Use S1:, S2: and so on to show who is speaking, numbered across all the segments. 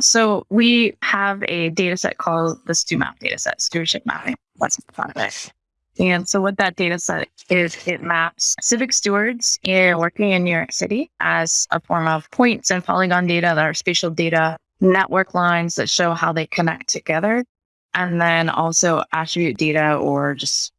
S1: So we have a data set called the StewMap data set, stewardship mapping. That's fun of it. And so what that data set is, it maps civic stewards in working in New York City as a form of points and polygon data that are spatial data, network lines that show how they connect together, and then also attribute data or just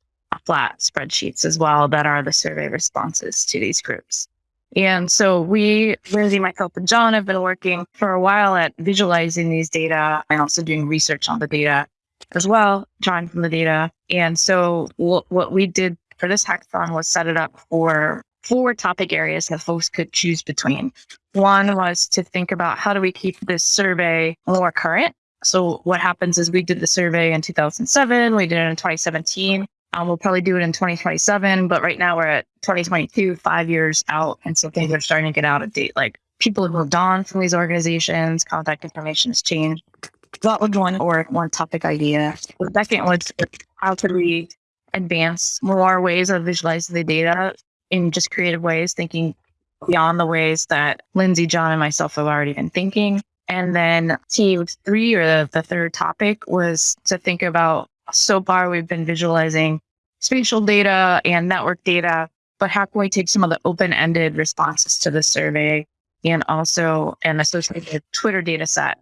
S1: flat spreadsheets as well that are the survey responses to these groups. And so we, Lindsay, myself, and John have been working for a while at visualizing these data and also doing research on the data as well, drawing from the data. And so what, what we did for this hackathon was set it up for four topic areas that folks could choose between. One was to think about how do we keep this survey more current? So what happens is we did the survey in 2007, we did it in 2017. Um, we'll probably do it in 2027, but right now we're at 2022, five years out. And so things are starting to get out of date. Like people have moved on from these organizations, contact information has changed. That was one or one topic idea. The second was how could we advance more ways of visualizing the data in just creative ways, thinking beyond the ways that Lindsay, John, and myself have already been thinking. And then team three or the, the third topic was to think about so far we've been visualizing spatial data and network data, but how can we take some of the open-ended responses to the survey and also an associated Twitter data set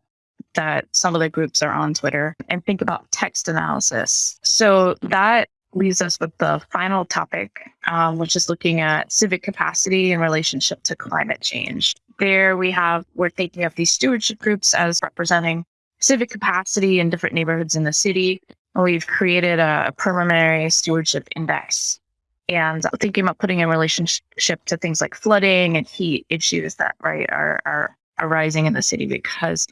S1: that some of the groups are on Twitter and think about text analysis. So that leaves us with the final topic, um, which is looking at civic capacity in relationship to climate change. There we have, we're thinking of these stewardship groups as representing civic capacity in different neighborhoods in the city. We've created a preliminary stewardship index and thinking about putting in relationship to things like flooding and heat issues that right are, are arising in the city because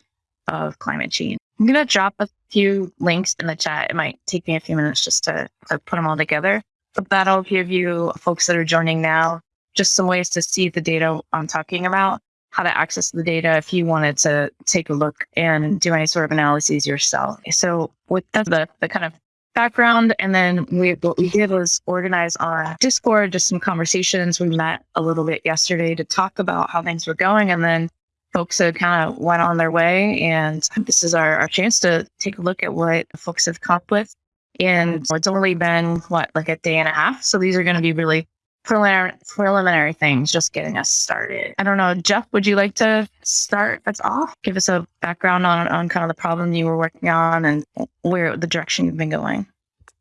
S1: of climate change. I'm going to drop a few links in the chat. It might take me a few minutes just to, to put them all together, but that'll give you folks that are joining now just some ways to see the data I'm talking about, how to access the data if you wanted to take a look and do any sort of analyses yourself. So with that, the, the kind of background, and then we, what we did was organize on Discord, just some conversations. We met a little bit yesterday to talk about how things were going, and then folks have kind of went on their way. And this is our, our chance to take a look at what folks have come up with. And it's only been, what, like a day and a half. So these are going to be really preliminary, preliminary things, just getting us started. I don't know, Jeff, would you like to start us off? Give us a background on, on kind of the problem you were working on and where the direction you've been going.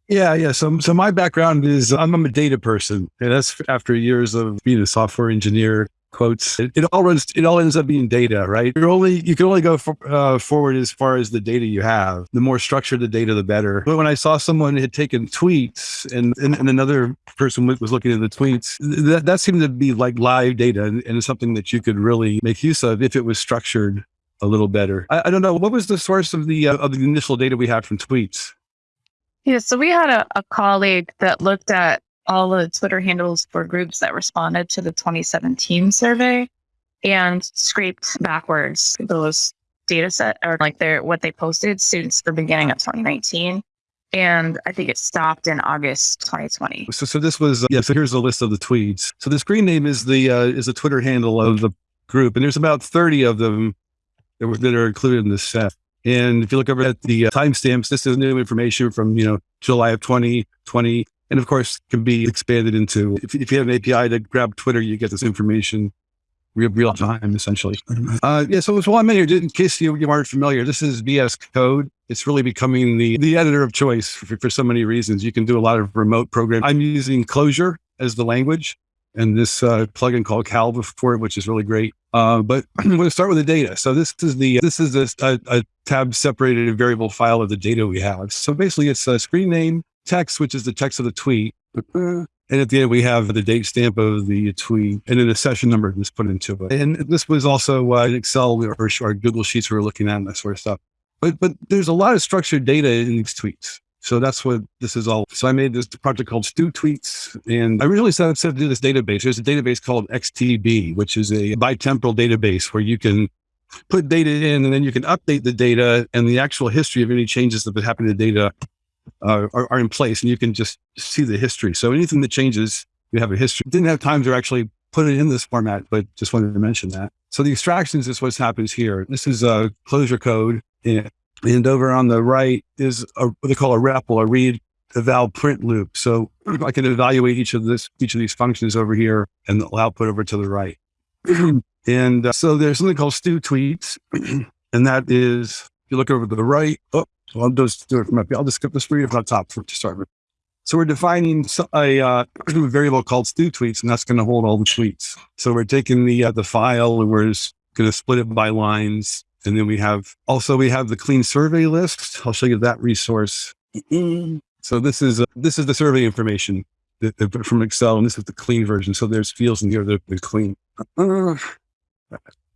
S2: Yeah, yeah. So, so my background is I'm, I'm a data person, and that's after years of being a software engineer quotes. It, it, all runs, it all ends up being data, right? You're only, you can only go for, uh, forward as far as the data you have. The more structured the data, the better. But when I saw someone had taken tweets and, and, and another person was looking at the tweets, that, that seemed to be like live data and, and something that you could really make use of if it was structured a little better. I, I don't know. What was the source of the, uh, of the initial data we had from tweets?
S1: Yeah, so we had a, a colleague that looked at all the Twitter handles for groups that responded to the 2017 survey and scraped backwards those data set or like their what they posted since the beginning of 2019 and I think it stopped in August 2020.
S2: So, so this was yeah. So here's a list of the tweets. So the screen name is the uh, is the Twitter handle of the group, and there's about 30 of them that, were, that are included in this set. And if you look over at the uh, timestamps, this is new information from you know July of 2020 and of course can be expanded into, if, if you have an API to grab Twitter, you get this information real, real time, essentially. Uh, yeah, so, so I'm in here, in case you, you aren't familiar, this is VS Code. It's really becoming the, the editor of choice for, for so many reasons. You can do a lot of remote programming. I'm using Clojure as the language and this uh, plugin called Calva for it, which is really great. Uh, but I'm going to start with the data. So this is the this is a, a, a tab separated variable file of the data we have. So basically, it's a screen name, text, which is the text of the tweet. And at the end, we have the date stamp of the tweet and then a session number that's put into it. And this was also uh, in Excel or, or Google Sheets we were looking at and that sort of stuff. But, but there's a lot of structured data in these tweets. So that's what this is all. So I made this project called Stew Tweets. And I originally set up to do this database. There's a database called XTDB, which is a bitemporal database where you can put data in and then you can update the data and the actual history of any changes that have happened to the data uh, are, are, in place and you can just see the history. So anything that changes, you have a history. Didn't have time to actually put it in this format, but just wanted to mention that. So the extractions is what happens here. This is a Clojure code. And, over on the right is a, what they call a REPL, a read eval print loop. So I can evaluate each of this, each of these functions over here and the output over to the right. and uh, so there's something called stew tweets. and that is, if you look over to the right, oh, I'll just do it from up here. I'll just skip the screen from the top for, to start with. So we're defining a uh, variable called stew tweets, and that's going to hold all the tweets. So we're taking the uh, the file and we're going to split it by lines. And then we have also we have the clean survey list. I'll show you that resource. So this is uh, this is the survey information that, that, from Excel, and this is the clean version. So there's fields in here that are clean.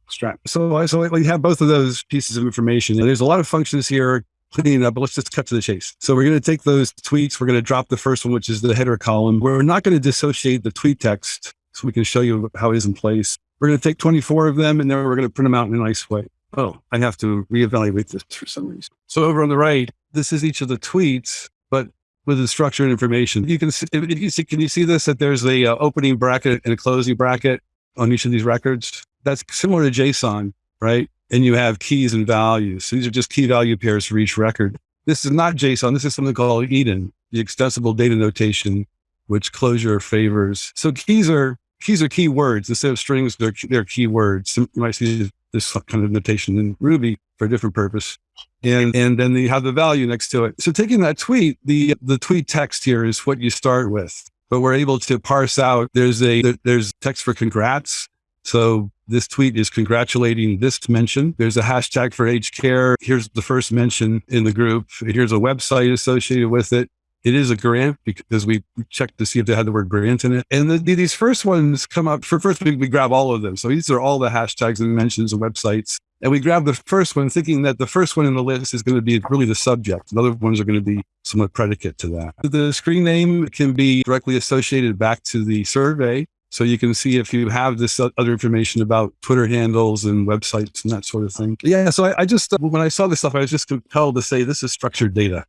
S2: Strap. So, I so we have both of those pieces of information. And there's a lot of functions here cleaning up, but let's just cut to the chase. So we're going to take those tweets. We're going to drop the first one, which is the header column. We're not going to dissociate the tweet text so we can show you how it is in place. We're going to take 24 of them and then we're going to print them out in a nice way. Oh, I have to reevaluate this for some reason. So over on the right, this is each of the tweets, but with the structured information. You can see, you see can you see this, that there's a uh, opening bracket and a closing bracket on each of these records? That's similar to JSON, right? And you have keys and values. So these are just key value pairs for each record. This is not JSON. This is something called EDN, the extensible data notation, which Clojure favors. So keys are keys are keywords instead of strings. They're they're keywords. You might see this kind of notation in Ruby for a different purpose. And and then you have the value next to it. So taking that tweet, the the tweet text here is what you start with. But we're able to parse out. There's a there's text for congrats. So this tweet is congratulating this mention. There's a hashtag for age care. Here's the first mention in the group. Here's a website associated with it. It is a grant because we checked to see if they had the word grant in it. And the, these first ones come up for first, we, we grab all of them. So these are all the hashtags and mentions and websites. And we grab the first one thinking that the first one in the list is going to be really the subject. The other ones are going to be somewhat predicate to that. The screen name can be directly associated back to the survey. So you can see if you have this other information about Twitter handles and websites and that sort of thing. Yeah. So I, I just, uh, when I saw this stuff, I was just compelled to say, this is structured data.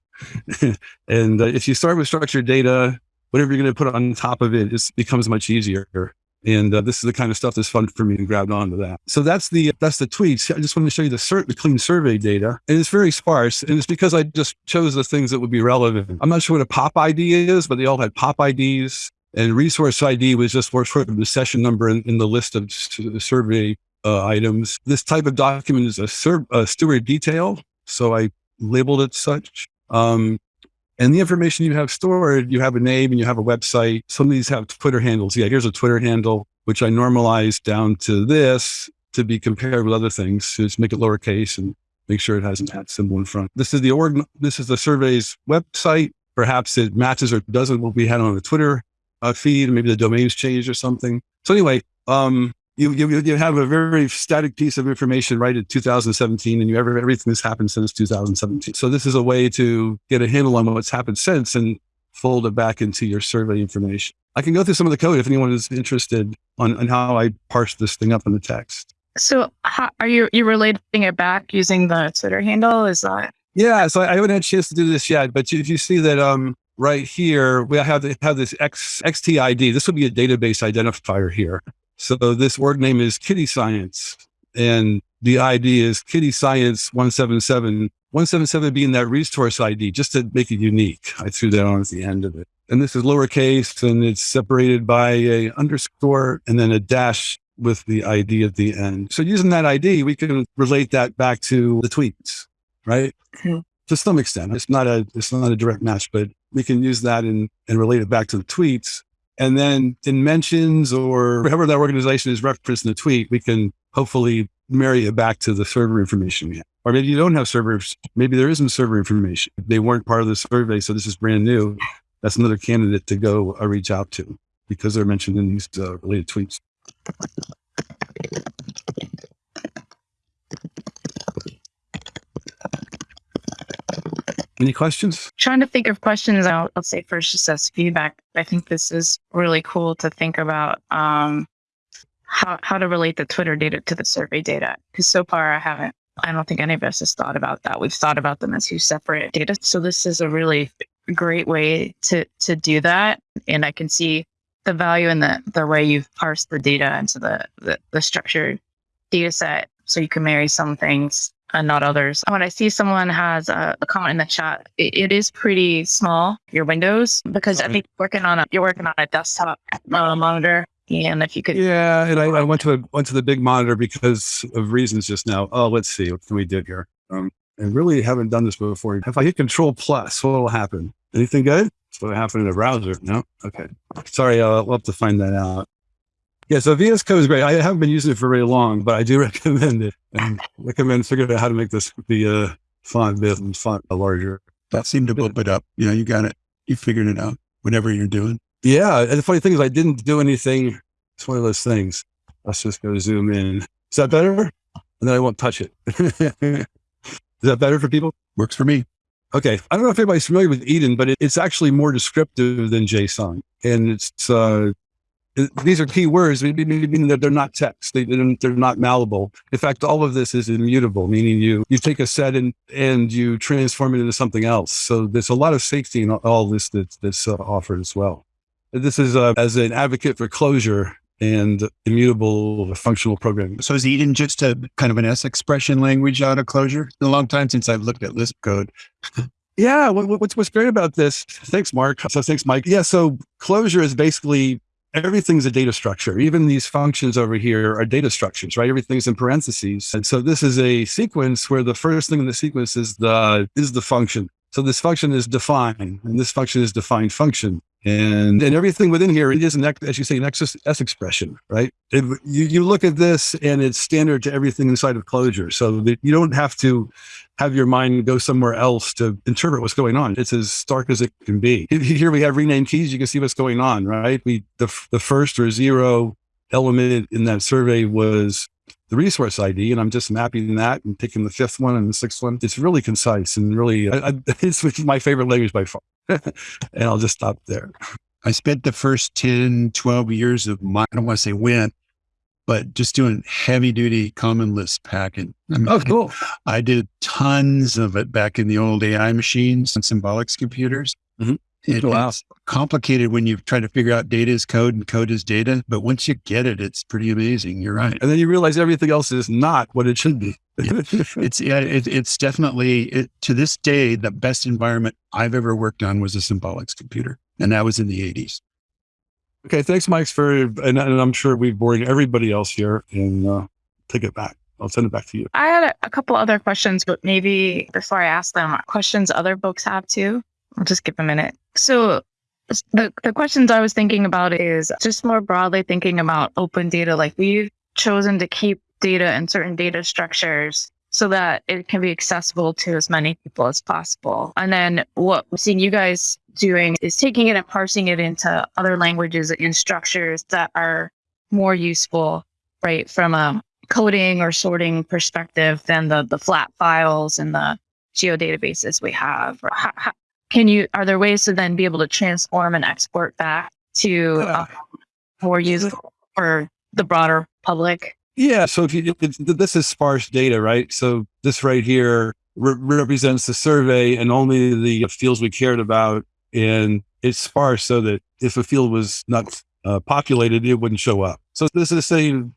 S2: and uh, if you start with structured data, whatever you're going to put on top of it, it becomes much easier. And uh, this is the kind of stuff that's fun for me to grab onto that. So that's the that's the tweets. I just wanted to show you the, sur- the clean survey data, and it's very sparse. And it's because I just chose the things that would be relevant. I'm not sure what a pop ID is, but they all had pop IDs. And resource ID was just sort of the session number in, in the list of survey uh, items. This type of document is a, a, steward detail. So I labeled it such. Um, and the information you have stored, you have a name and you have a website. Some of these have Twitter handles. Yeah, here's a Twitter handle, which I normalized down to this to be compared with other things. Just make it lowercase and make sure it has an at symbol in front. This is the org. This is the survey's website. Perhaps it matches or doesn't what we had on the Twitter uh, feed, maybe the domain's changed or something. So anyway, um, you, you, you have a very static piece of information right in 2017 and you have everything that's happened since 2017. So this is a way to get a handle on what's happened since and fold it back into your survey information. I can go through some of the code if anyone is interested on, on how I parse this thing up in the text.
S1: So how, are you, you relating it back using the Twitter handle? Is that?
S2: Yeah. So I haven't had a chance to do this yet, but if you see that, um, right here, we have, have this X, XTID. This would be a database identifier here. So this org name is Kitty Science and the ID is Kitty Science 177, 177 being that resource ID, just to make it unique. I threw that on at the end of it. And this is lowercase and it's separated by a underscore and then a dash with the ID at the end. So using that ID, we can relate that back to the tweets, right? Mm-hmm. To some extent, it's not a, it's not a direct match, but we can use that and, and relate it back to the tweets. And then in mentions or whatever that organization is referenced in the tweet, we can hopefully marry it back to the server information we have. Or maybe you don't have servers. Maybe there isn't server information. They weren't part of the survey. So this is brand new. That's another candidate to go uh, reach out to because they're mentioned in these uh, related tweets. Any questions?
S1: Trying to think of questions. I'll, I'll say first just as feedback. I think this is really cool to think about um, how, how to relate the Twitter data to the survey data. Because so far I haven't, I don't think any of us has thought about that. We've thought about them as two separate data. So this is a really great way to, to do that. And I can see the value in the, the way you've parsed the data into the, the, the structured data set so you can marry some things and not others. When I see someone has a, a comment in the chat, it, it is pretty small, your windows, because I think you're working on a you're working on a desktop uh, monitor. And if you could,
S2: Yeah, and I, I went to a, went to the big monitor because of reasons just now. Oh, let's see what can we do here. Um, and really haven't done this before. If I hit Control Plus, what will happen? Anything good? That's what happened in the browser. No, okay. Sorry, we'll have to find that out. Yeah, so VS Code is great. I haven't been using it for very long, but I do recommend it and recommend figuring out how to make this the uh, font bit and font larger.
S3: That seemed to bump it up. You know, you got it. You figured it out. Whatever you're doing.
S2: Yeah, and the funny thing is, I didn't do anything. It's one of those things. Let's just go zoom in. Is that better? And then I won't touch it. is that better for people?
S3: Works for me.
S2: Okay. I don't know if anybody's familiar with EDN, but it, it's actually more descriptive than JSON. And it's, uh, these are key words, meaning that they're not text. They, they're they're not malleable. In fact, all of this is immutable, meaning you, you take a set and, and you transform it into something else. So there's a lot of safety in all this that, that's uh, offered as well. This is uh, as an advocate for Clojure and immutable functional programming.
S3: So is EDN just a kind of an S expression language out of Clojure? It's been a long time since I've looked at Lisp code.
S2: Yeah, what, what- what's what's great about this? Thanks, Mark. So thanks, Mike. Yeah, so Clojure is basically everything's a data structure. Even these functions over here are data structures, right? Everything's in parentheses, and so this is a sequence where the first thing in the sequence is the is the function. So this function is defined, and this function is defined function. And, and everything within here, it is an, as you say, an X, S expression, right? It, you, you look at this and it's standard to everything inside of Clojure. So that you don't have to have your mind go somewhere else to interpret what's going on. It's as stark as it can be. Here we have renamed keys. You can see what's going on, right? We, the, the first or zero element in that survey was the resource ID, and I'm just mapping that and picking the fifth one and the sixth one. It's really concise and really, I, I, it's my favorite language by far. and I'll just stop there.
S3: I spent the first 10, 12 years of my, I don't want to say when, but just doing heavy duty common Lisp packing. I mean,
S2: Oh, cool.
S3: I did tons of it back in the old AI machines and symbolics computers.
S2: Mhm.
S3: It-
S2: Wow.
S3: It's complicated when you try to figure out data is code and code is data, but once you get it, it's pretty amazing. You're right.
S2: And then you realize everything else is not what it should be.
S3: It's yeah, it, it's definitely it, to this day the best environment I've ever worked on was a symbolics computer, and that was in the 80s.
S2: okay. Thanks, Mike, for, and, and I'm sure we've bored everybody else here and uh, take it back. I'll send it back to you.
S1: I had a, a couple other questions, but maybe before I ask them, questions other folks have too. I'll just give them a minute. So the, the questions I was thinking about is just more broadly thinking about open data. Like we've chosen to keep data in certain data structures so that it can be accessible to as many people as possible. And then what we're seeing you guys doing is taking it and parsing it into other languages and structures that are more useful, right? From a coding or sorting perspective than the the flat files and the geodatabases we have. How, can you? Are there ways to then be able to transform and export back to
S2: Uh,
S1: um, more useful for the broader public?
S2: Yeah. So if you, if, this is sparse data, right? So this right here re- represents the survey and only the fields we cared about. And it's sparse so that if a field was not uh, populated, it wouldn't show up. So this is saying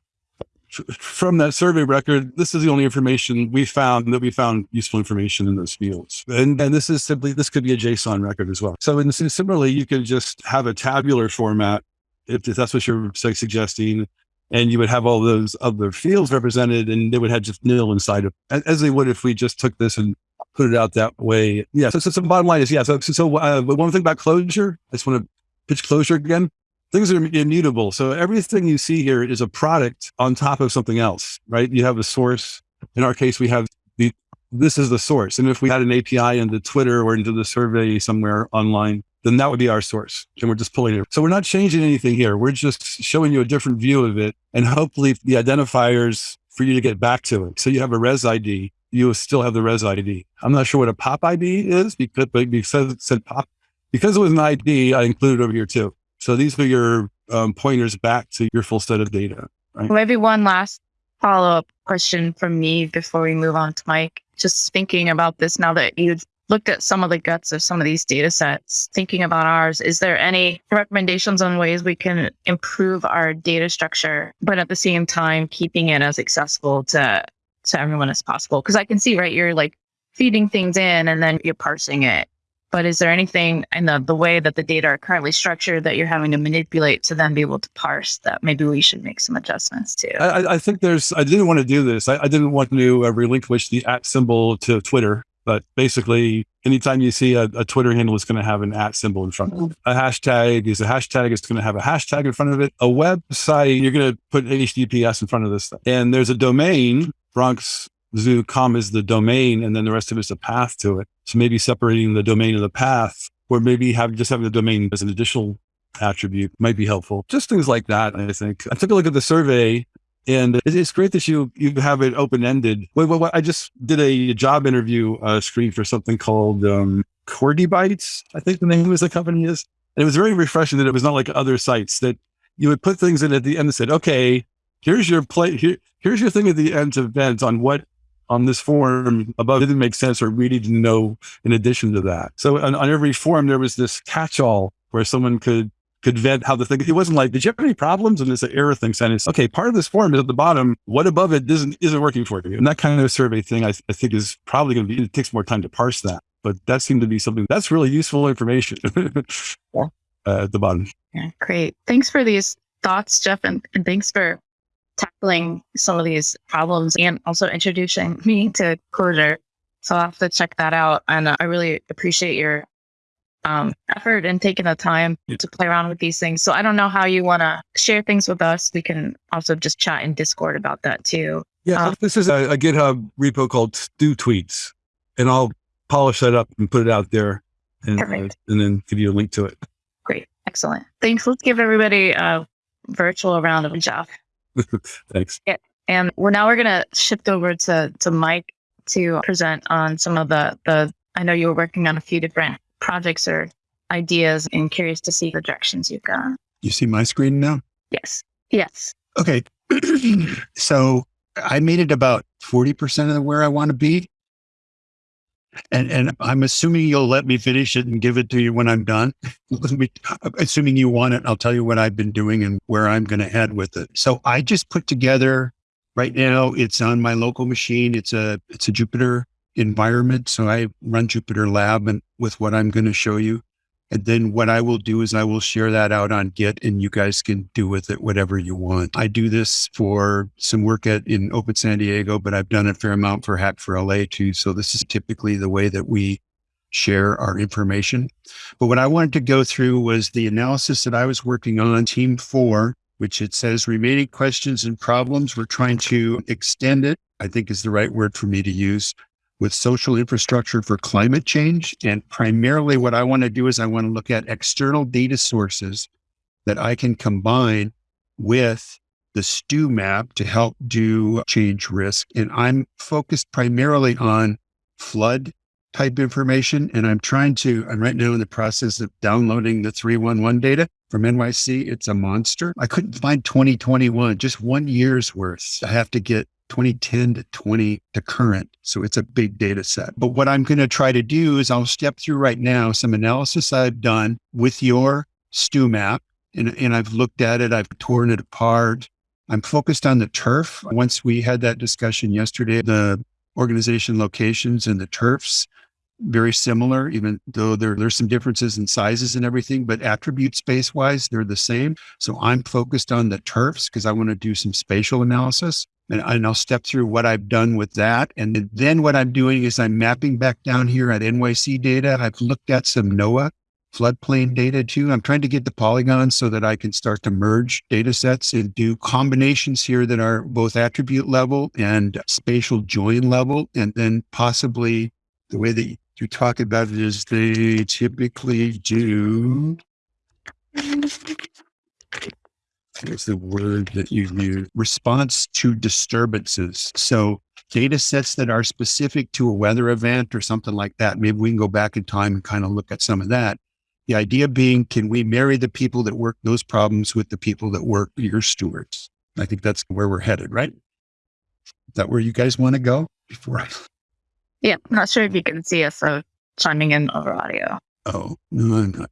S2: from that survey record, this is the only information we found that we found useful information in those fields. And, and this is simply, this could be a JSON record as well. So in, similarly, you could just have a tabular format if, if that's what you're suggesting and you would have all those other fields represented and they would have just nil inside of as, they would if we just took this and put it out that way. Yeah. So, so, so bottom line is, yeah. So, so, so uh, one thing about Clojure, I just want to pitch Clojure again. Things are immutable. So everything you see here is a product on top of something else, right? You have a source. In our case, we have the, this is the source. And if we had an API into Twitter or into the survey somewhere online, then that would be our source. And we're just pulling it. So we're not changing anything here. We're just showing you a different view of it and hopefully the identifiers for you to get back to it. So you have a res ID, you still have the res ID. I'm not sure what a pop ID is because, but because it said pop, because it was an ID, I included over here too. So these are your um, pointers back to your full set of data.
S1: Maybe one last follow up question from me before we move on to Mike. Just thinking about this now that you've looked at some of the guts of some of these data sets, thinking about ours, is there any recommendations on ways we can improve our data structure, but at the same time, keeping it as accessible to, to everyone as possible? Because I can see, right, you're like feeding things in and then you're parsing it. But is there anything in the, the way that the data are currently structured that you're having to manipulate to then be able to parse that maybe we should make some adjustments to?
S2: I, I think there's, I didn't want to do this. I, I didn't want to uh, relinquish the at symbol to Twitter, but basically anytime you see a, a Twitter handle, it's going to have an at symbol in front of it. A hashtag is a hashtag. It's going to have a hashtag in front of it. A website, you're going to put HTTPS in front of this. Thing. And there's a domain, Bronx zoo.com is the domain and then the rest of it's a path to it. So maybe separating the domain and the path or maybe have just having the domain as an additional attribute might be helpful. Just things like that, I think. I took a look at the survey and it's great that you you have it open ended. Wait, wait, wait, I just did a job interview uh, screen for something called um, Cordy Bytes. I think the name of the company is. And it was very refreshing that it was not like other sites that you would put things in at the end and said, okay, here's your play. Here, here's your thing at the end to vent on what on this form above didn't make sense or we need to know in addition to that. So on, on every form, there was this catch-all where someone could could vent how the thing, it wasn't like, did you have any problems? And it's an error thing saying it's okay, part of this form is at the bottom. What above it isn't, isn't working for you. And that kind of survey thing, I, I think is probably going to be, it takes more time to parse that, but that seemed to be something that's really useful information uh, at the bottom.
S1: Yeah, great. Thanks for these thoughts, Jeff. And, and thanks for tackling some of these problems and also introducing me to Clojure. So I'll have to check that out. And uh, I really appreciate your um, effort and taking the time yeah. to play around with these things. So I don't know how you want to share things with us. We can also just chat in Discord about that too.
S2: Yeah, um, this is a, a, GitHub repo called Stew Tweets, and I'll polish that up and put it out there, and uh, and then give you a link to it.
S1: Great, excellent. Thanks. Let's give everybody a virtual round of Jeff.
S2: Thanks.
S1: Yeah. And we're now we're gonna shift over to to Mike to present on some of the the I know you were working on a few different projects or ideas and curious to see the directions you've gone.
S3: You see my screen now?
S1: Yes. Yes.
S3: Okay. so I made it about 40% of where I want to be. And and I'm assuming you'll let me finish it and give it to you when I'm done. assuming you want it, I'll tell you what I've been doing and where I'm going to head with it. So I just put together right now. It's on my local machine. It's a it's a Jupyter environment. So I run Jupyter Lab and with what I'm going to show you. And then what I will do is I will share that out on Git and you guys can do with it whatever you want. I do this for some work at in Open San Diego, but I've done a fair amount for Hack for LA too. So this is typically the way that we share our information. But what I wanted to go through was the analysis that I was working on, team four, which it says remaining questions and problems. We're trying to extend it, I think is the right word for me to use, with social infrastructure for climate change. And primarily what I want to do is I want to look at external data sources that I can combine with the STU map to help do change risk. And I'm focused primarily on flood type information. And I'm trying to, I'm right now in the process of downloading the 311 data from NYC. It's a monster. I couldn't find 2021, just one year's worth. I have to get 2010 to 20 to current. So it's a big data set. But what I'm going to try to do is I'll step through right now some analysis I've done with your STU map. And, and I've looked at it, I've torn it apart. I'm focused on the turf. Once we had that discussion yesterday, the organization locations and the turfs, very similar, even though there, there's some differences in sizes and everything, but attribute space wise, they're the same. So I'm focused on the turfs because I want to do some spatial analysis and, and I'll step through what I've done with that. And then what I'm doing is I'm mapping back down here at NYC data. I've looked at some NOAA floodplain data too. I'm trying to get the polygons so that I can start to merge data sets and do combinations here that are both attribute level and spatial join level. And then possibly the way that you talk about it is they typically do what's the word that you use? Response to disturbances. So data sets that are specific to a weather event or something like that. Maybe we can go back in time and kind of look at some of that. The idea being, can we marry the people that work those problems with the people that work your stewards? I think that's where we're headed, right? Is that where you guys want to go before I?
S1: Yeah, I'm not sure if you can see us. So chiming in over audio.
S3: Oh, no, I'm not.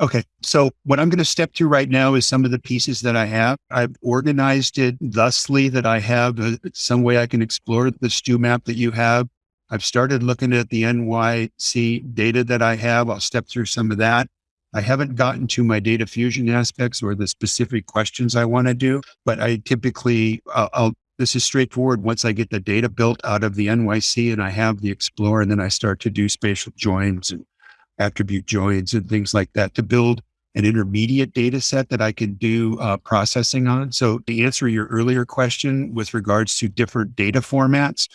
S3: Okay. So what I'm going to step through right now is some of the pieces that I have. I've organized it thusly that I have uh, some way I can explore the stew map that you have. I've started looking at the NYC data that I have. I'll step through some of that. I haven't gotten to my data fusion aspects or the specific questions I want to do, but I typically, uh, I'll, this is straightforward. Once I get the data built out of the NYC and I have the Explorer, and then I start to do spatial joins and attribute joins and things like that to build an intermediate data set that I can do uh, processing on. So to answer your earlier question with regards to different data formats,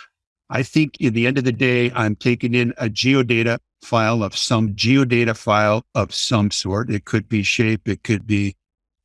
S3: I think in the end of the day, I'm taking in a geodata file of some geodata file of some sort. It could be shape, it could be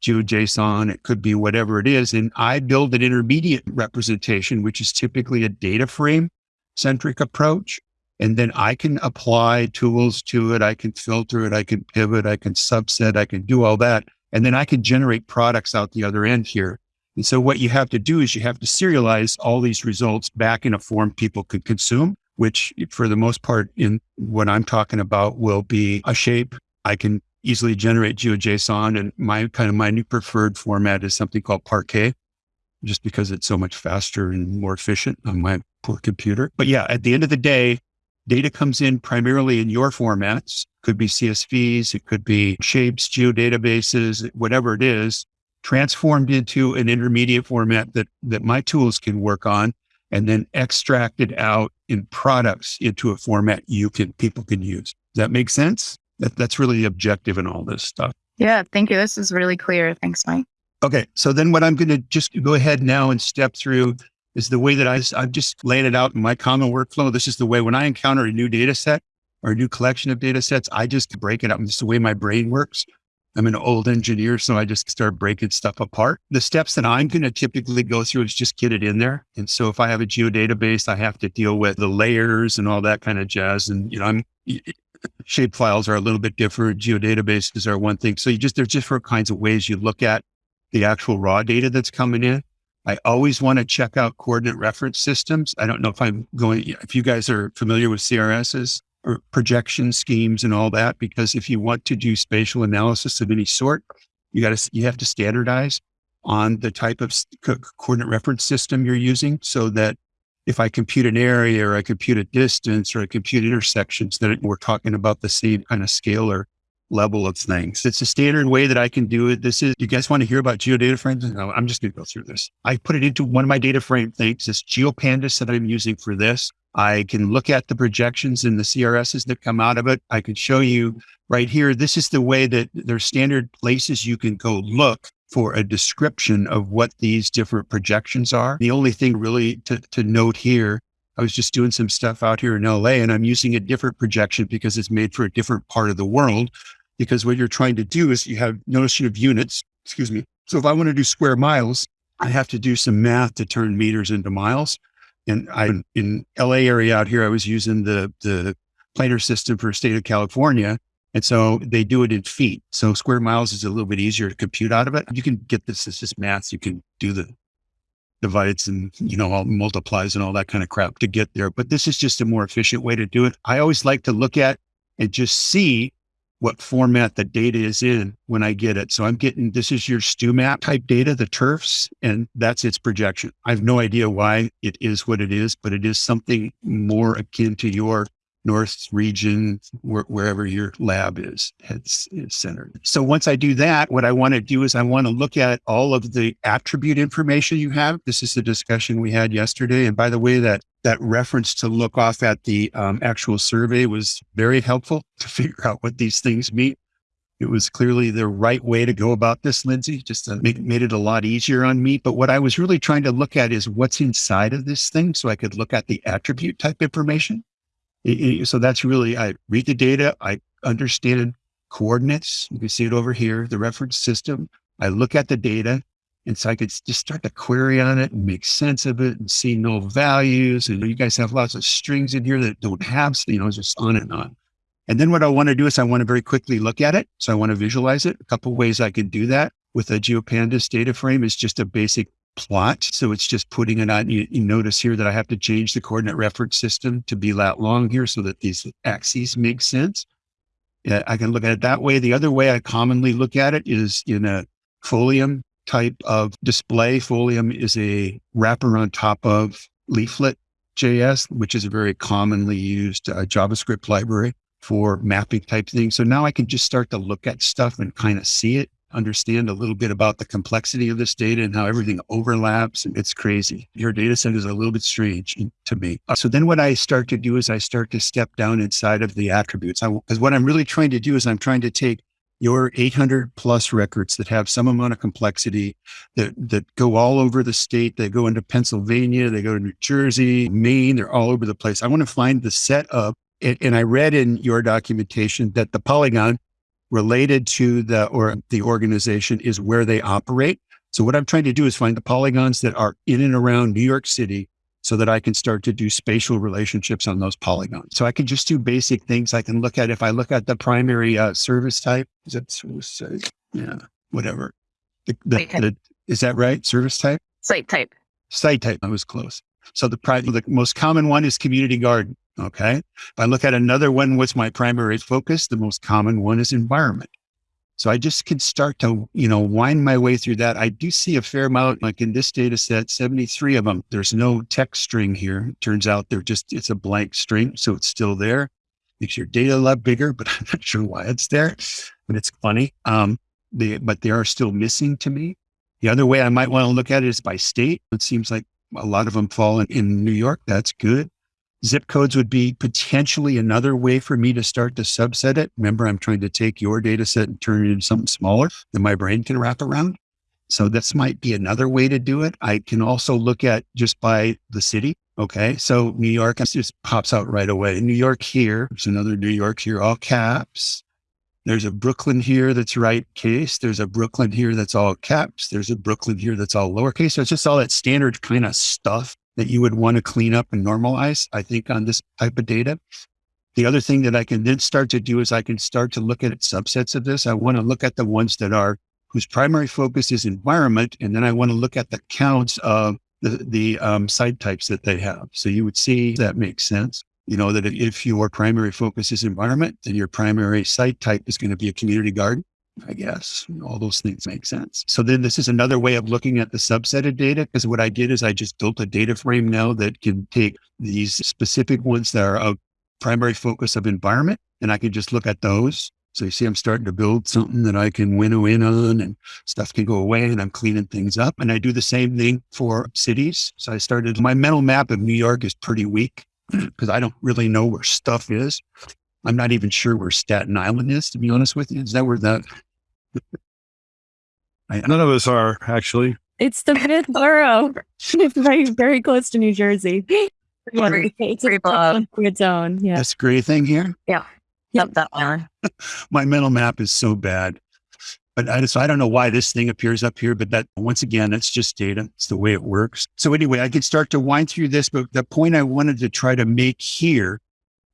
S3: GeoJSON, it could be whatever it is. And I build an intermediate representation, which is typically a data frame centric approach. And then I can apply tools to it. I can filter it. I can pivot. I can subset. I can do all that. And then I can generate products out the other end here. And so what you have to do is you have to serialize all these results back in a form people could consume, which for the most part in what I'm talking about will be a shape. I can easily generate GeoJSON and my kind of my new preferred format is something called Parquet, just because it's so much faster and more efficient on my poor computer. But yeah, at the end of the day, data comes in primarily in your formats. Could be CSVs, it could be shapes, geodatabases, whatever it is transformed into an intermediate format that, that my tools can work on and then extracted out in products into a format you can, people can use. Does that make sense? That, that's really objective in all this stuff.
S1: Yeah, thank you. This is really clear. Thanks, Mike.
S3: Okay. So then what I'm going to just go ahead now and step through is the way that I, I'm just laying it out in my common workflow. This is the way when I encounter a new data set or a new collection of data sets, I just break it up. This is the way my brain works. I'm an old engineer, so I just start breaking stuff apart. The steps that I'm going to typically go through is just get it in there. And so if I have a geodatabase, I have to deal with the layers and all that kind of jazz. And, you know, I'm shape files are a little bit different. Geodatabases are one thing. So you just, there's different kinds of ways you look at the actual raw data that's coming in. I always want to check out coordinate reference systems. I don't know if I'm going, if you guys are familiar with CRSs, or projection schemes and all that. Because if you want to do spatial analysis of any sort, you got to, you have to standardize on the type of coordinate reference system you're using so that if I compute an area or I compute a distance or I compute intersections, then we're talking about the same kind of scalar level of things. It's a standard way that I can do it. This is, you guys want to hear about geodata frames? No, I'm just going to go through this. I put it into one of my data frame things, this GeoPandas that I'm using for this. I can look at the projections and the CRSs that come out of it. I can show you right here. This is the way that there's standard places you can go look for a description of what these different projections are. The only thing really to, to note here, I was just doing some stuff out here in LA and I'm using a different projection because it's made for a different part of the world. Because what you're trying to do is you have notion of units, excuse me. So if I want to do square miles, I have to do some math to turn meters into miles. And I, in LA area out here, I was using the, the planar system for state of California. And so they do it in feet. So square miles is a little bit easier to compute out of it. You can get this, it's just math. You can do the divides and, you know, all multiplies and all that kind of crap to get there. But this is just a more efficient way to do it. I always like to look at and just see what format the data is in when I get it. So I'm getting, this is your stew map type data, the turfs, and that's its projection. I have no idea why it is what it is, but it is something more akin to your north region, wh- wherever your lab is, is, is centered. So once I do that, what I want to do is I want to look at all of the attribute information you have. This is the discussion we had yesterday. And by the way, that that reference to look off at the um, actual survey was very helpful to figure out what these things mean. It was clearly the right way to go about this, Lindsay, just to make, made it a lot easier on me. But what I was really trying to look at is what's inside of this thing so I could look at the attribute type information so that's really, I read the data, I understand coordinates. You can see it over here, the reference system. I look at the data. And so I could just start to query on it and make sense of it and see null values. And you guys have lots of strings in here that don't have, you know, just on and on. And then what I want to do is I want to very quickly look at it. So I want to visualize it. A couple ways I can do that with a GeoPandas data frame is just a basic plot. So it's just putting it on. You, you, notice here that I have to change the coordinate reference system to be that long here so that these axes make sense. Yeah, I can look at it that way. The other way I commonly look at it is in a Folium type of display. Folium is a wrapper on top of Leaflet JS, which is a very commonly used uh, JavaScript library for mapping type things. So now I can just start to look at stuff and kind of see it understand a little bit about the complexity of this data and how everything overlaps. It's crazy. Your data set is a little bit strange to me. Uh, so then what I start to do is I start to step down inside of the attributes. Because what I'm really trying to do is I'm trying to take your 800 plus records that have some amount of complexity that, that go all over the state. They go into Pennsylvania, they go to New Jersey, Maine, they're all over the place. I want to find the set of, and I read in your documentation that the polygon related to the or the organization is where they operate. So what I'm trying to do is find the polygons that are in and around New York City so that I can start to do spatial relationships on those polygons. So I can just do basic things. I can look at if I look at the primary uh, service type, is that service type? Yeah, whatever. The, the, the, is that right? Service type?
S1: Site type.
S3: Site type. I was close. So the, the most common one is community garden. Okay. If I look at another one, what's my primary focus? The most common one is environment. So I just can start to, you know, wind my way through that. I do see a fair amount, like in this data set, 73 of them. There's no text string here. It turns out they're just, it's a blank string. So it's still there. Makes your data a lot bigger, but I'm not sure why it's there, but it's funny. Um, they, but they are still missing to me. The other way I might want to look at it is by state. It seems like a lot of them fall in, in New York. That's good. Zip codes would be potentially another way for me to start to subset it. Remember, I'm trying to take your data set and turn it into something smaller that my brain can wrap around. So this might be another way to do it. I can also look at just by the city. Okay. So New York just pops out right away. New York here. There's another New York here, all caps. There's a Brooklyn here that's right case. There's a Brooklyn here that's all caps. There's a Brooklyn here that's all lowercase. So it's just all that standard kind of stuff that you would want to clean up and normalize, I think, on this type of data. The other thing that I can then start to do is I can start to look at subsets of this. I want to look at the ones that are whose primary focus is environment. And then I want to look at the counts of the, the um, site types that they have. So you would see that makes sense. You know, that if your primary focus is environment, then your primary site type is going to be a community garden. I guess all those things make sense. So then this is another way of looking at the subset of data because what I did is I just built a data frame now that can take these specific ones that are of primary focus of environment and I can just look at those. So you see, I'm starting to build something that I can winnow in on and stuff can go away and I'm cleaning things up. And I do the same thing for cities. So I started, my mental map of New York is pretty weak because I don't really know where stuff is. I'm not even sure where Staten Island is, to be honest with you. Is that where that?
S2: None of us are actually.
S4: It's the mid borough. it's very, very close to New Jersey.
S1: Very,
S4: it's very a its own. Yeah.
S3: This gray thing here.
S1: Yeah. Yep, that one.
S3: My mental map is so bad. But I, so I don't know why this thing appears up here, but that once again, it's just data. It's the way it works. So anyway, I could start to wind through this, but the point I wanted to try to make here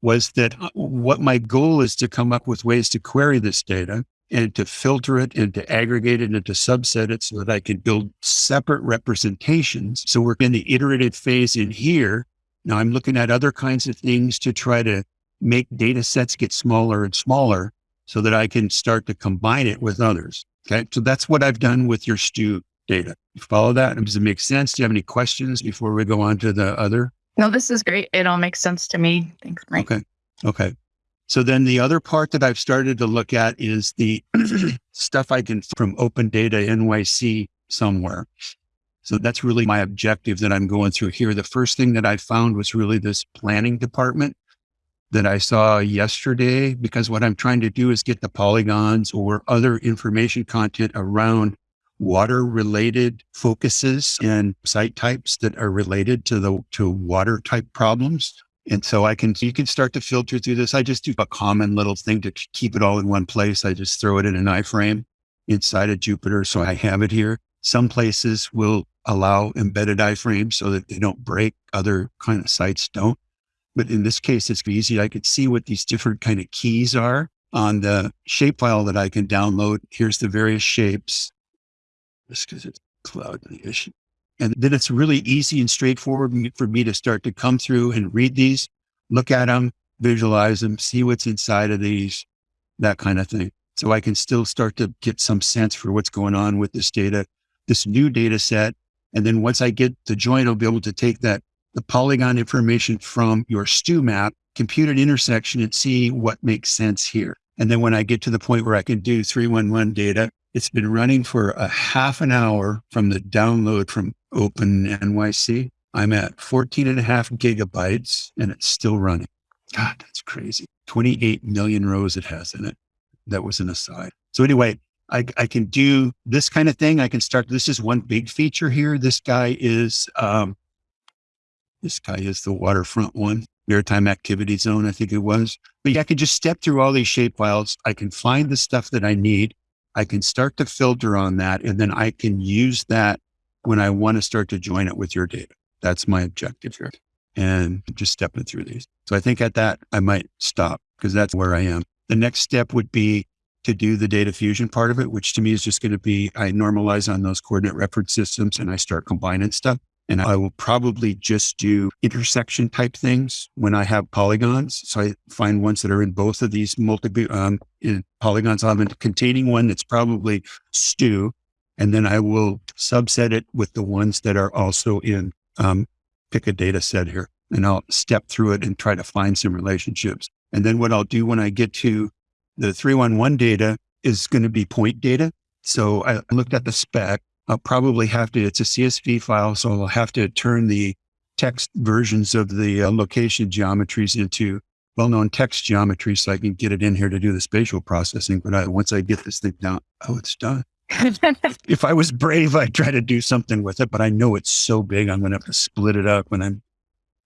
S3: was that uh, what my goal is to come up with ways to query this data and to filter it and to aggregate it and to subset it so that I can build separate representations. So we're in the iterative phase in here. Now I'm looking at other kinds of things to try to make data sets get smaller and smaller so that I can start to combine it with others. Okay. So that's what I've done with your stew data. You follow that? Does it make sense? Do you have any questions before we go on to the other?
S1: No, this is great. It all makes sense to me. Thanks, Mike.
S3: Okay. Okay. So then the other part that I've started to look at is the stuff I can from Open Data NYC somewhere. So that's really my objective that I'm going through here. The first thing that I found was really this planning department that I saw yesterday, because what I'm trying to do is get the polygons or other information content around water related focuses and site types that are related to the to water type problems. And so I can you can start to filter through this. I just do a common little thing to keep it all in one place. I just throw it in an iframe inside of Jupyter. So I have it here. Some places will allow embedded iframes so that they don't break. Other kind of sites don't. But in this case, it's easy. I could see what these different kind of keys are on the shapefile that I can download. Here's the various shapes just because it's cloud issue. And then it's really easy and straightforward for me to start to come through and read these, look at them, visualize them, see what's inside of these, that kind of thing. So I can still start to get some sense for what's going on with this data, this new data set. And then once I get the joint, I'll be able to take that, the polygon information from your stew map, compute an intersection and see what makes sense here. And then when I get to the point where I can do 311 data, it's been running for a half an hour from the download from Open NYC. I'm at 14 and a half gigabytes and it's still running. God, that's crazy. 28 million rows it has in it. That was an aside. So anyway, I, I can do this kind of thing. I can start. This is one big feature here. This guy is, um, this guy is the waterfront one, maritime activity zone, I think it was. But yeah, I can just step through all these shape files. I can find the stuff that I need. I can start to filter on that. And then I can use that when I want to start to join it with your data. That's my objective here. And just stepping through these. So I think at that, I might stop because that's where I am. The next step would be to do the data fusion part of it, which to me is just going to be I normalize on those coordinate reference systems and I start combining stuff. And I will probably just do intersection type things when I have polygons. So I find ones that are in both of these multi um, in polygons. A containing one that's probably stew. And then I will subset it with the ones that are also in, um, pick a data set here and I'll step through it and try to find some relationships. And then what I'll do when I get to the 311 data is going to be point data. So I looked at the spec I'll probably have to, it's a CSV file, so I'll have to turn the text versions of the uh, location geometries into well-known text geometry so I can get it in here to do the spatial processing. But I, once I get this thing down, oh, it's done. if I was brave, I'd try to do something with it, but I know it's so big, I'm going to have to split it up when I'm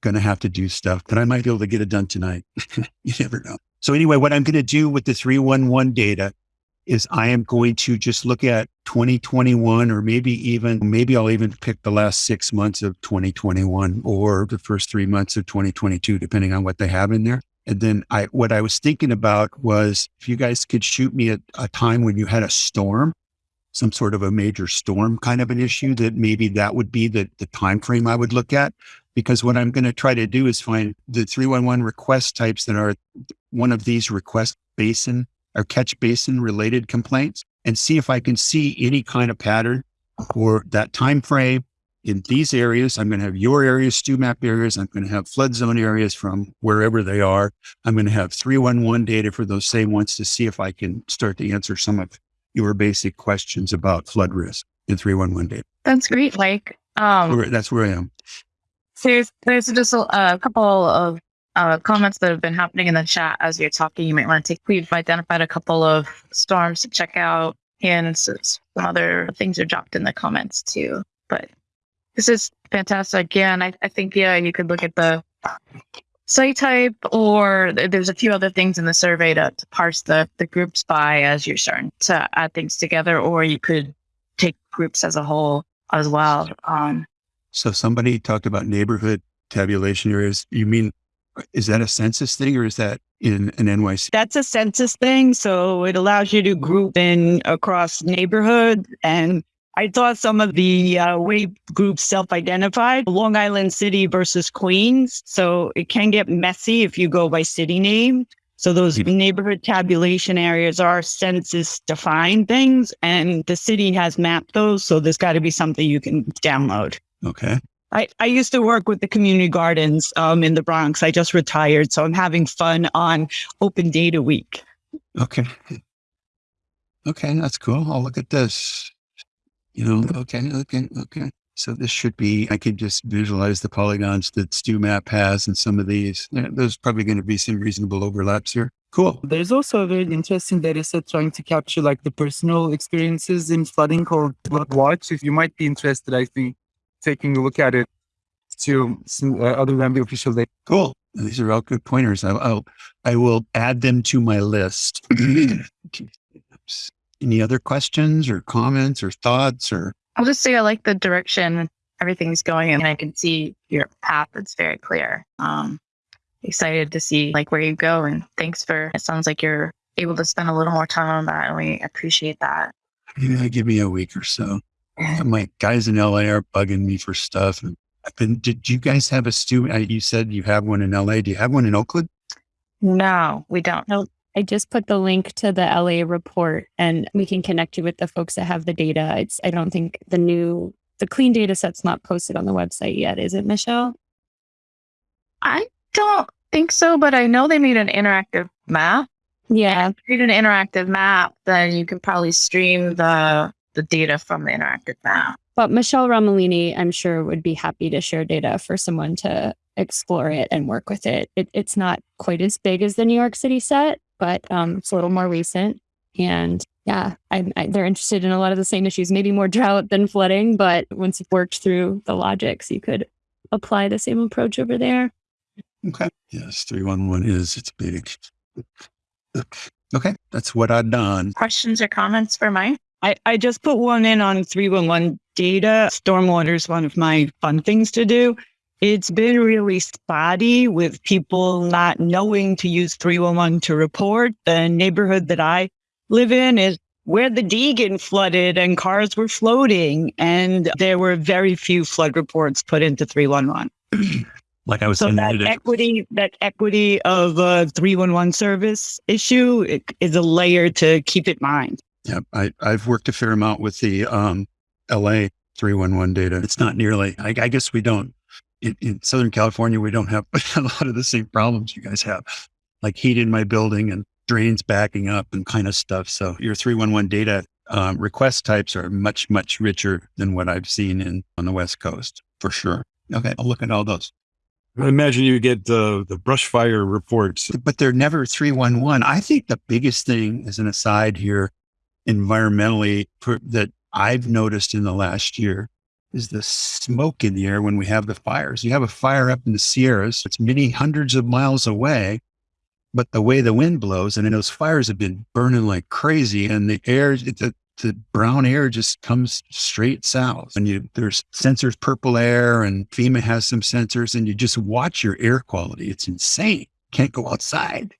S3: going to have to do stuff, but I might be able to get it done tonight. you never know. So anyway, what I'm going to do with the 311 data is I am going to just look at 2021 or maybe even, maybe I'll even pick the last six months of 2021 or the first three months of 2022, depending on what they have in there. And then I, what I was thinking about was if you guys could shoot me at a time when you had a storm, some sort of a major storm kind of an issue that maybe that would be the, the time frame I would look at. Because what I'm going to try to do is find the 311 request types that are one of these request basin or catch basin related complaints and see if I can see any kind of pattern for that time frame in these areas. I'm going to have your areas, stew map areas. I'm going to have flood zone areas from wherever they are. I'm going to have 311 data for those same ones to see if I can start to answer some of your basic questions about flood risk in 311 data.
S1: That's great, Mike. Um,
S3: That's where I am.
S1: there's there's just a, a couple of uh, comments that have been happening in the chat as you're talking. You might want to take. We've identified a couple of storms to check out, and some other things are dropped in the comments too. But this is fantastic. Again, I, I think yeah, you could look at the site type, or there's a few other things in the survey to, to parse the the groups by as you're starting to add things together, or you could take groups as a whole as well. Um,
S3: So somebody talked about neighborhood tabulation areas. You mean is that a census thing or is that in an NYC?
S5: That's a census thing. So it allows you to group in across neighborhoods. And I thought some of the uh, way groups self identified Long Island City versus Queens. So it can get messy if you go by city name. So those
S3: Mhm.
S5: neighborhood tabulation areas are census defined things and the city has mapped those. So there's got to be something you can download.
S3: Okay.
S5: I, I used to work with the community gardens um, in the Bronx. I just retired, so I'm having fun on Open Data Week.
S3: Okay. Okay. That's cool. I'll look at this. You know, okay. Okay. Okay. So this should be, I can just visualize the polygons that StewMap has and some of these. There's probably going to be some reasonable overlaps here. Cool.
S6: There's also a very interesting data set trying to capture like the personal experiences in flooding called Flood Watch. If you might be interested, I think taking a look at it to some, uh, other than the official data.
S3: Cool. These are all good pointers. I'll, I'll I will add them to my list. Any other questions or comments or thoughts or
S1: I'll just say I like the direction everything's going and I can see your path. It's very clear. Um, excited to see like where you go, and thanks for. It sounds like you're able to spend a little more time on that, and we appreciate that.
S3: maybe give me a week or so. My guys in LA are bugging me for stuff. And I've been, did you guys have a stu? uh, You said you have one in LA. Do you have one in Oakland?
S1: No, we don't.
S4: No, I just put the link to the LA report and we can connect you with the folks that have the data. It's I don't think the new the clean data set's not posted on the website yet, is it, Michelle?
S1: I don't think so, but I know they made an interactive map.
S4: Yeah.
S1: If you create an interactive map, then you can probably stream the the data from the interactive map.
S4: But Michelle Romolini, I'm sure, would be happy to share data for someone to explore it and work with it. it it's not quite as big as the New York City set, but um, it's a little more recent. And yeah, I, I, they're interested in a lot of the same issues, maybe more drought than flooding. But once you've worked through the logics, you could apply the same approach over there.
S3: Okay. Yes, 311 is, it's big. Okay. That's what I've done.
S1: Questions or comments for Mike?
S5: I, I just put one in on 311 data. Stormwater is one of my fun things to do. It's been really spotty with people not knowing to use 311 to report. The neighborhood that I live in is where the Deegan flooded and cars were floating, and there were very few flood reports put into 311.
S3: Like I was
S5: So
S3: saying,
S5: that equity, that equity of a 311 service issue is a layer to keep in mind.
S3: Yeah, I, I've worked a fair amount with the um, LA 311 data. It's not nearly, I, I guess we don't, in, in Southern California, we don't have a lot of the same problems you guys have, like heat in my building and drains backing up and kind of stuff. So your 311 data um, request types are much, much richer than what I've seen in on the West Coast for sure. Okay, I'll look at all those.
S2: I imagine you get the the brush fire reports.
S3: but they're never 311. I think the biggest thing as an aside here environmentally that I've noticed in the last year is the smoke in the air when we have the fires. You have a fire up in the Sierras, it's many hundreds of miles away, but the way the wind blows and those fires have been burning like crazy and the air, the, the brown air just comes straight south and you, there's sensors, PurpleAir and FEMA has some sensors and you just watch your air quality. It's insane. Can't go outside.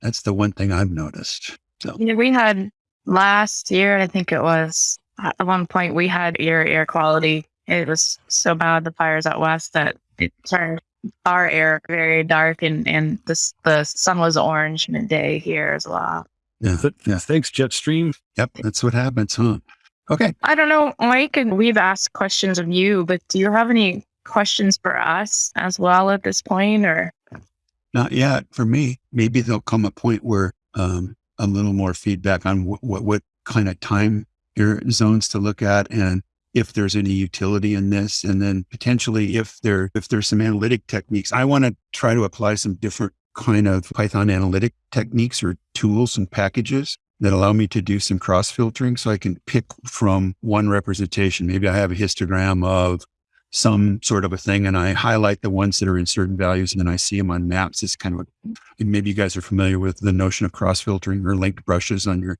S3: That's the one thing I've noticed. So
S1: Yeah, we had last year, I think it was at one point we had air air quality. It was so bad the fires out west that it turned our air very dark and and the the sun was orange midday here as well.
S3: yeah,
S2: Th-
S3: yeah.
S2: Thanks, Jetstream.
S3: Yep. That's what happens, huh? Okay.
S1: I don't know, Mike, and we've asked questions of you, but do you have any questions for us as well at this point, or
S3: Not yet for me. Maybe there'll come a point where um, a little more feedback on what, what, what kind of time your zones to look at and if there's any utility in this. And then potentially if there, if there's some analytic techniques, I want to try to apply some different kind of Python analytic techniques or tools and packages that allow me to do some cross filtering so I can pick from one representation. Maybe I have a histogram of some sort of a thing and I highlight the ones that are in certain values and then I see them on maps. It's kind of a, maybe you guys are familiar with the notion of cross filtering or linked brushes on your,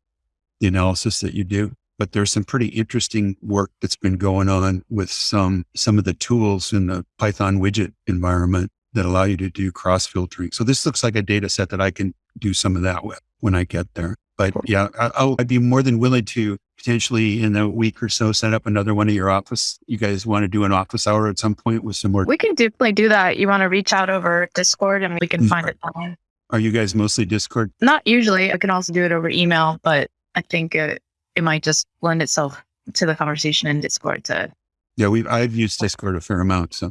S3: the analysis that you do. But there's some pretty interesting work that's been going on with some, some of the tools in the Python widget environment that allow you to do cross filtering. So this looks like a data set that I can do some of that with when I get there. But yeah, I, I'll, I'd be more than willing to potentially in a week or so set up another one of your office. You guys want to do an office hour at some point with some more?
S1: we can definitely do that. You want to reach out over Discord and we can
S3: Mm.
S1: find it online.
S3: Are you guys mostly Discord?
S1: Not usually. I can also do it over email, but I think it, it might just lend itself to the conversation in Discord to
S3: Yeah, we've I've used Discord a fair amount. So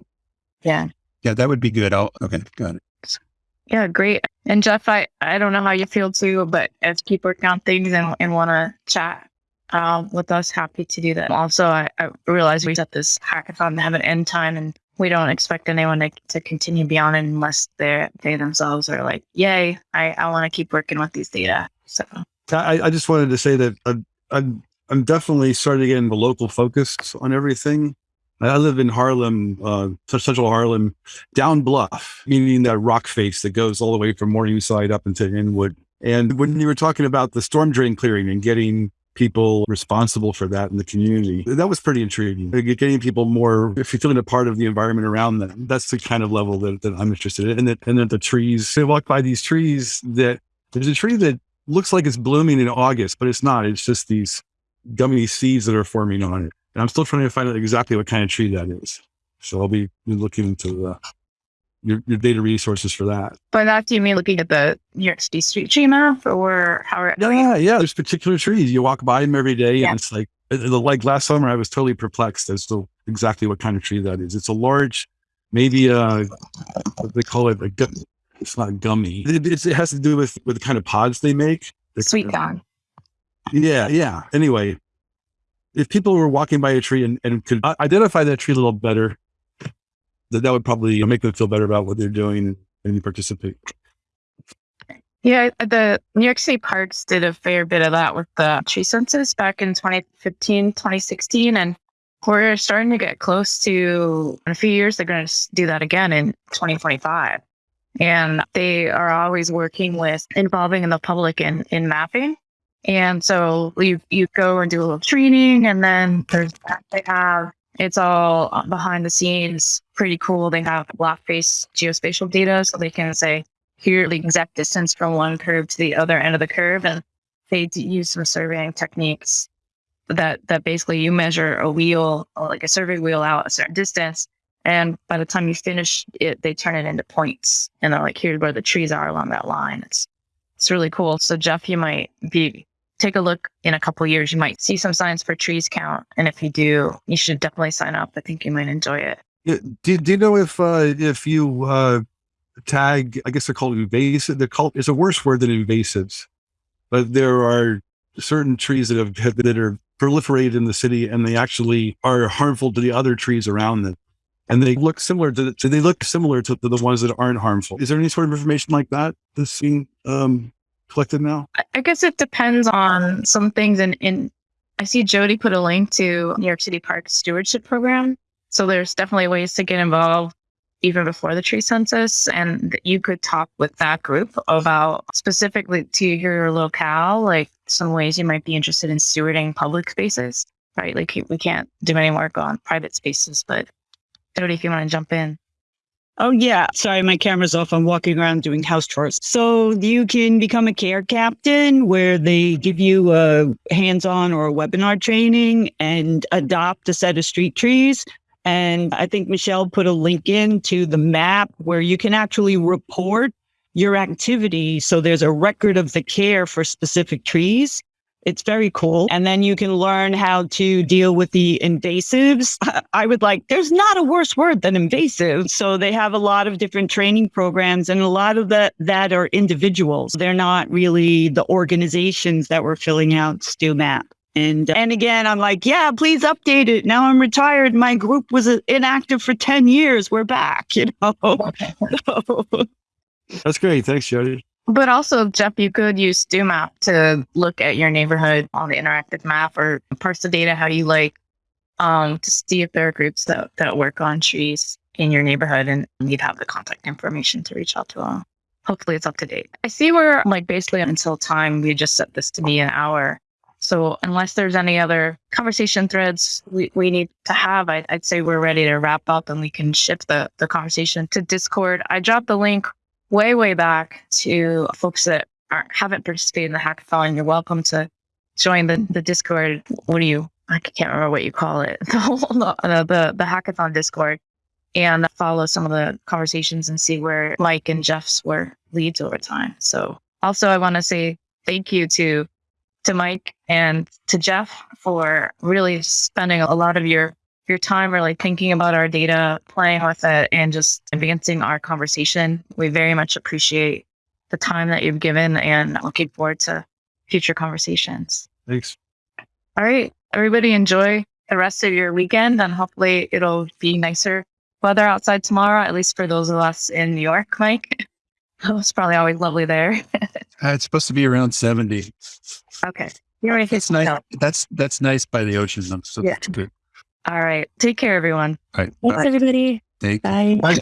S1: yeah.
S3: yeah, that would be good. I'll okay, got it.
S1: Yeah, great. And Jeff, I, I don't know how you feel too, but if keep working on things and, and want to chat um, with us, happy to do that. Also, I, I realize we set this hackathon to have an end time and we don't expect anyone to, to continue beyond unless they they themselves are like, yay, I, I want to keep working with these data. So
S2: I, I just wanted to say that I'm, I'm, I'm definitely starting to get into local focus on everything. I live in Harlem, uh, central Harlem, down bluff, meaning that rock face that goes all the way from Morningside up into Inwood. And when you were talking about the storm drain clearing and getting people responsible for that in the community, that was pretty intriguing. Getting people more, if you're feeling a part of the environment around them, that's the kind of level that, that I'm interested in. And that, and then the trees, they walk by these trees that there's a tree that looks like it's blooming in August, but it's not. It's just these gummy seeds that are forming on it. And I'm still trying to find out exactly what kind of tree that is. So I'll be looking into uh, your, your data resources for that.
S1: By that, do you mean looking at the New York City street tree map or how? Are,
S2: Yeah, yeah. There's particular trees. You walk by them every day,
S1: Yeah.
S2: and it's like, uh, like last summer, I was totally perplexed as to exactly what kind of tree that is. It's a large, maybe uh, what they call it a It's not gummy. It, it's, it has to do with with the kind of pods they make. The-
S1: Sweet gum.
S2: Yeah, yeah. Anyway, if people were walking by a tree and, and could identify that tree a little better, that that would probably make them feel better about what they're doing and, participate.
S1: Yeah, the New York City parks did a fair bit of that with the tree census back in 2015, 2016. And we're starting to get close to, in a few years, they're going to do that again in 2025. And they are always working with involving in the public in, in mapping. And so you, you go and do a little training and then there's, they have, it's all behind the scenes, pretty cool. They have block face geospatial data so they can say, here the exact distance from one curve to the other end of the curve. And they use some surveying techniques that that basically you measure a wheel like a survey wheel out a certain distance. And by the time you finish it they turn it into points. And they're like here's where the trees are along that line. It's it's really cool. So jeff you might be take a look in a couple years you might see some signs for trees count and if you do you should definitely sign up i think you might enjoy it
S2: Do, do you know if uh, if you uh, tag? I guess they're called invasive. They're called. It's a worse word than invasives, but there are certain trees that have that are proliferated in the city, and they actually are harmful to the other trees around them. And they look similar to. So they look similar to, to the ones that aren't harmful. Is there any sort of information like that that's being um, collected now?
S1: I- guess it depends on some things. And in, I see Jody put a link to New York City Park Stewardship Program. So there's definitely ways to get involved even before the tree census. And you could talk with that group about specifically to your locale, like some ways you might be interested in stewarding public spaces, right? Like we can't do any work on private spaces, but Jody, if you want to jump in.
S5: Oh yeah. Sorry, my camera's off. I'm walking around doing house chores. So you can become a care captain where they give you a hands-on or a webinar training and adopt a set of street trees. And I think Michelle put a link in to the map where you can actually report your activity. So there's a record of the care for specific trees. It's very cool. And then you can learn how to deal with the invasives. I would like, there's not a worse word than invasive. So they have a lot of different training programs and a lot of that, that are individuals. They're not really the organizations that were filling out StewMap. And, and again, I'm like, yeah, please update it. Now I'm retired. My group was inactive for 10 years. We're back, you know?
S2: That's great. Thanks, Jody.
S1: But also, Jeff, you could use StewMap to look at your neighborhood on the interactive map or parse the data how you like um, to see if there are groups that, that work on trees in your neighborhood and you'd have the contact information to reach out to them. Hopefully, it's up to date. I see we're like basically until time, we just set this to be an hour. So, unless there's any other conversation threads we, we need to have, I'd, I'd say we're ready to wrap up and we can shift the, the conversation to Discord. I dropped the link way, way back to folks that haven't participated in the hackathon. You're welcome to join the, the Discord. What do you, I can't remember what you call it, the, whole, the, the, the hackathon Discord and follow some of the conversations and see where Mike and Jeff's were leads over time. So also I want to say thank you to to Mike and to Jeff for really spending a lot of your your time really thinking about our data, playing with it, and just advancing our conversation. We very much appreciate the time that you've given and looking forward to future conversations.
S2: Thanks.
S1: All right, everybody enjoy the rest of your weekend and hopefully it'll be nicer weather outside tomorrow, at least for those of us in New York, Mike. it's probably always lovely there.
S3: Uh, it's supposed to be around 70.
S1: okay. You already
S3: That's nice. That's that's nice by the ocean. though, So
S1: Yeah.
S3: that's good.
S1: All right. Take care, everyone.
S3: All right.
S4: Thanks,
S3: Bye.
S4: everybody.
S3: Take
S4: Bye.
S3: Bye.